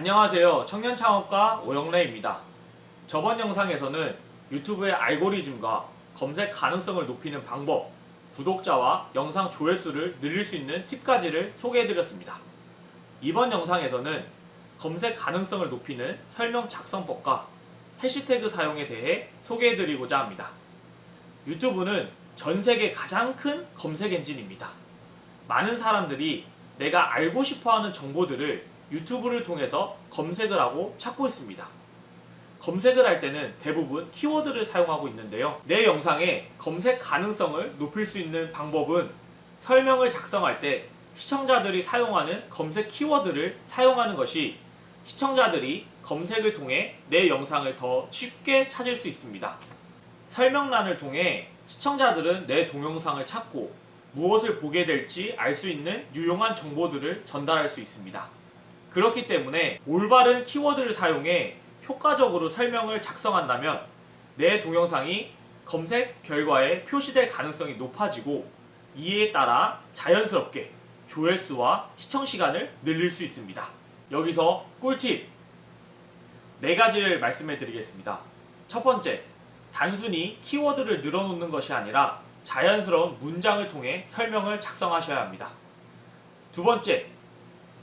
안녕하세요. 청년창업가 오영래입니다. 저번 영상에서는 유튜브의 알고리즘과 검색 가능성을 높이는 방법, 구독자와 영상 조회수를 늘릴 수 있는 팁까지를 소개해드렸습니다. 이번 영상에서는 검색 가능성을 높이는 설명 작성법과 해시태그 사용에 대해 소개해드리고자 합니다. 유튜브는 전 세계 가장 큰 검색 엔진입니다. 많은 사람들이 내가 알고 싶어하는 정보들을 유튜브를 통해서 검색을 하고 찾고 있습니다. 검색을 할 때는 대부분 키워드를 사용하고 있는데요. 내 영상의 검색 가능성을 높일 수 있는 방법은 설명을 작성할 때 시청자들이 사용하는 검색 키워드를 사용하는 것이 시청자들이 검색을 통해 내 영상을 더 쉽게 찾을 수 있습니다. 설명란을 통해 시청자들은 내 동영상을 찾고 무엇을 보게 될지 알 수 있는 유용한 정보들을 전달할 수 있습니다. 그렇기 때문에 올바른 키워드를 사용해 효과적으로 설명을 작성한다면 내 동영상이 검색 결과에 표시될 가능성이 높아지고 이에 따라 자연스럽게 조회수와 시청 시간을 늘릴 수 있습니다. 여기서 꿀팁 네 가지를 말씀해 드리겠습니다. 첫 번째, 단순히 키워드를 늘어놓는 것이 아니라 자연스러운 문장을 통해 설명을 작성하셔야 합니다. 두 번째,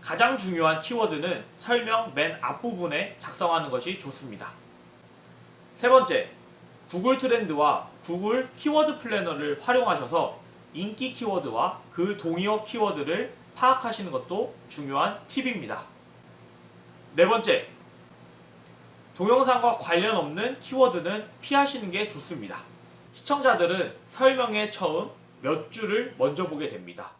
가장 중요한 키워드는 설명 맨 앞부분에 작성하는 것이 좋습니다. 세 번째, 구글 트렌드와 구글 키워드 플래너를 활용하셔서 인기 키워드와 그 동의어 키워드를 파악하시는 것도 중요한 팁입니다. 네 번째, 동영상과 관련 없는 키워드는 피하시는 게 좋습니다. 시청자들은 설명에 처음 몇 줄을 먼저 보게 됩니다.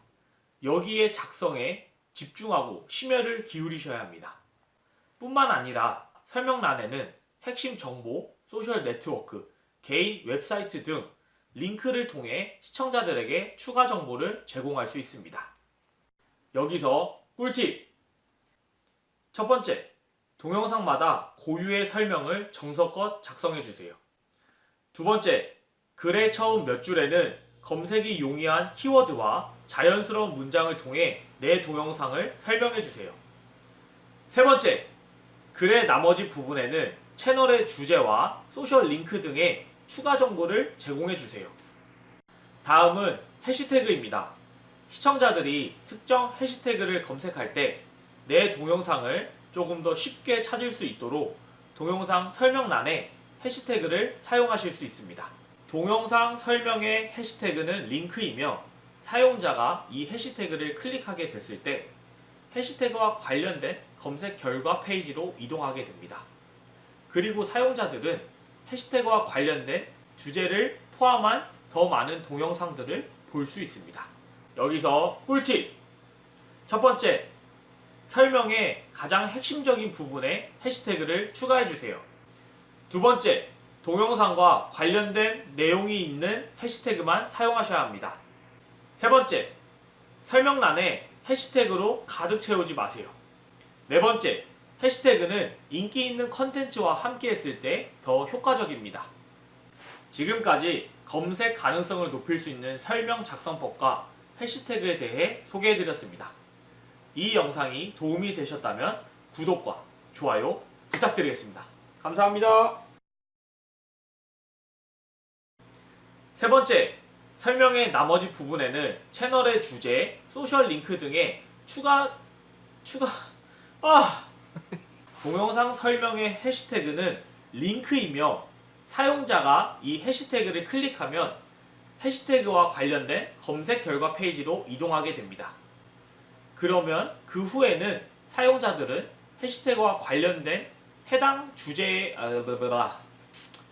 여기에 작성에 집중하고 심혈을 기울이셔야 합니다. 뿐만 아니라 설명란에는 핵심 정보, 소셜 네트워크, 개인 웹사이트 등 링크를 통해 시청자들에게 추가 정보를 제공할 수 있습니다. 여기서 꿀팁! 첫 번째, 동영상마다 고유의 설명을 정석껏 작성해 주세요. 두 번째, 글의 처음 몇 줄에는 검색이 용이한 키워드와 자연스러운 문장을 통해 내 동영상을 설명해 주세요. 세 번째, 글의 나머지 부분에는 채널의 주제와 소셜 링크 등의 추가 정보를 제공해 주세요. 다음은 해시태그입니다. 시청자들이 특정 해시태그를 검색할 때 내 동영상을 조금 더 쉽게 찾을 수 있도록 동영상 설명란에 해시태그를 사용하실 수 있습니다. 동영상 설명의 해시태그는 링크이며 사용자가 이 해시태그를 클릭하게 됐을 때 해시태그와 관련된 검색 결과 페이지로 이동하게 됩니다. 그리고 사용자들은 해시태그와 관련된 주제를 포함한 더 많은 동영상들을 볼 수 있습니다. 여기서 꿀팁! 첫 번째, 설명의 가장 핵심적인 부분에 해시태그를 추가해 주세요. 두 번째, 동영상과 관련된 내용이 있는 해시태그만 사용하셔야 합니다. 세 번째, 설명란에 해시태그로 가득 채우지 마세요. 네 번째, 해시태그는 인기 있는 컨텐츠와 함께 했을 때 더 효과적입니다. 지금까지 검색 가능성을 높일 수 있는 설명 작성법과 해시태그에 대해 소개해드렸습니다. 이 영상이 도움이 되셨다면 구독과 좋아요 부탁드리겠습니다. 감사합니다. 세 번째, 설명의 나머지 부분에는 채널의 주제, 소셜 링크 등의 추가, 추가, 아! 동영상 설명의 해시태그는 링크이며 사용자가 이 해시태그를 클릭하면 해시태그와 관련된 검색 결과 페이지로 이동하게 됩니다. 그러면 그 후에는 사용자들은 해시태그와 관련된 해당 주제의 아, 뭐라